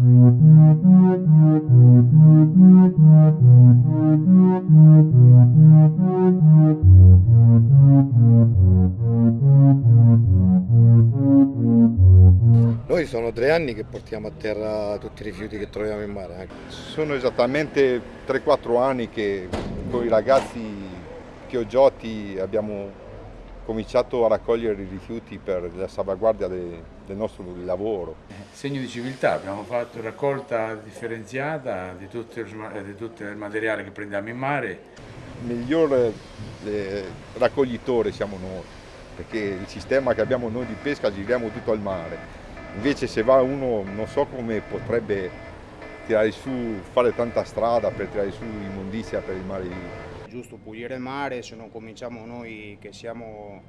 Noi sono tre anni che portiamo a terra tutti i rifiuti che troviamo in mare. Sono esattamente 3-4 anni che con i ragazzi Chiogiotti abbiamo cominciato a raccogliere i rifiuti per la salvaguardia de- del nostro lavoro. Segno di civiltà, abbiamo fatto raccolta differenziata di tutto, il, di tutto il materiale che prendiamo in mare. Il miglior eh, raccoglitore siamo noi, perché il sistema che abbiamo noi di pesca giriamo tutto al mare. Invece se va uno non so come potrebbe tirare su, fare tanta strada per tirare su immondizia per il mare. Giusto pulire il mare, se non cominciamo noi che, siamo,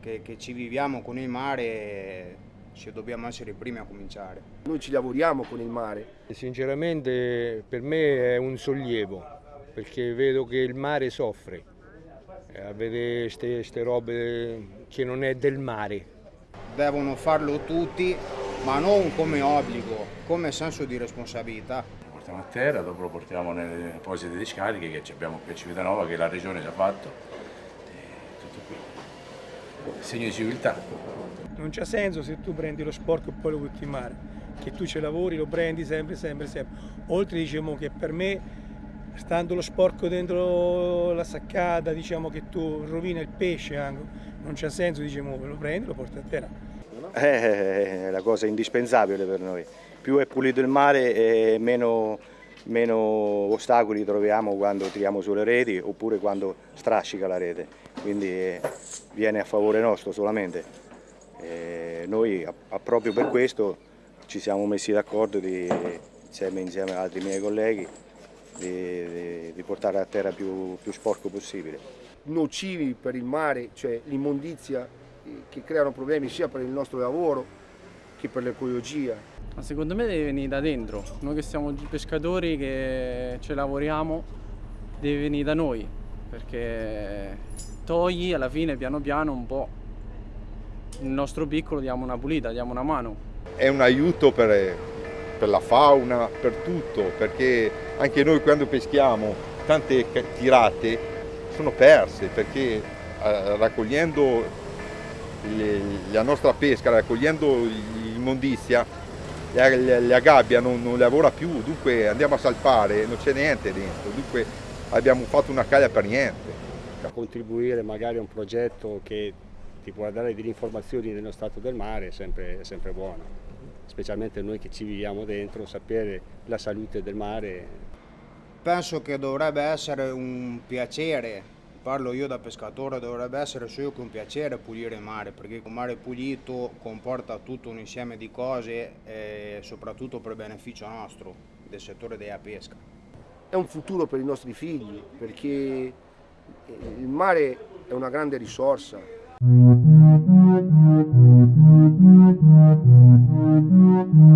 che, che ci viviamo con il mare, ci dobbiamo essere i primi a cominciare. Noi ci lavoriamo con il mare. Sinceramente per me è un sollievo perché vedo che il mare soffre Eh, a vedere queste robe che non è del mare. Devono farlo tutti, ma non come obbligo, come senso di responsabilità. Portiamo a terra, dopo lo portiamo nelle apposite discariche che abbiamo qui a Civitanova, che la regione ci ha fatto. Tutto qui. Segno di civiltà. Non c'ha senso se tu prendi lo sporco e poi lo butti in mare, che tu ci lavori, lo prendi sempre, sempre, sempre. Oltre diciamo che per me, stando lo sporco dentro la saccata, diciamo che tu rovina il pesce anche, non c'ha senso, diciamo, lo prendi, lo porti a terra. Eh, È la cosa indispensabile per noi. Più è pulito il mare e meno, meno ostacoli troviamo quando tiriamo sulle reti oppure quando strascica la rete. Quindi eh, viene a favore nostro solamente. E noi a- a- proprio per questo ci siamo messi d'accordo insieme, insieme ad altri miei colleghi di, di- di portare a terra più, più sporco possibile. Nocivi per il mare, cioè l'immondizia eh, che creano problemi sia per il nostro lavoro che per l'ecologia. Ma secondo me deve venire da dentro. Noi che siamo pescatori, che ci lavoriamo, deve venire da noi. Perché togli alla fine piano piano un po'. Il nostro piccolo diamo una pulita, diamo una mano. È un aiuto per, per la fauna, per tutto, perché anche noi quando peschiamo tante tirate sono perse, perché eh, raccogliendo le- la nostra pesca, raccogliendo l'immondizia, la, la- la gabbia non, non lavora più, dunque andiamo a salpare, non c'è niente dentro, dunque abbiamo fatto una caglia per niente. contribuire magari a un progetto che ti può dare delle informazioni dello stato del mare è sempre, è sempre buono, specialmente noi che ci viviamo dentro, sapere la salute del mare Penso che dovrebbe essere un piacere, parlo io da pescatore, dovrebbe essere solo che un piacere pulire il mare, perché un mare pulito comporta tutto un insieme di cose, eh, soprattutto per beneficio nostro, del settore della pesca. È un futuro per i nostri figli, perché eh, il mare è una grande risorsa. Thank you.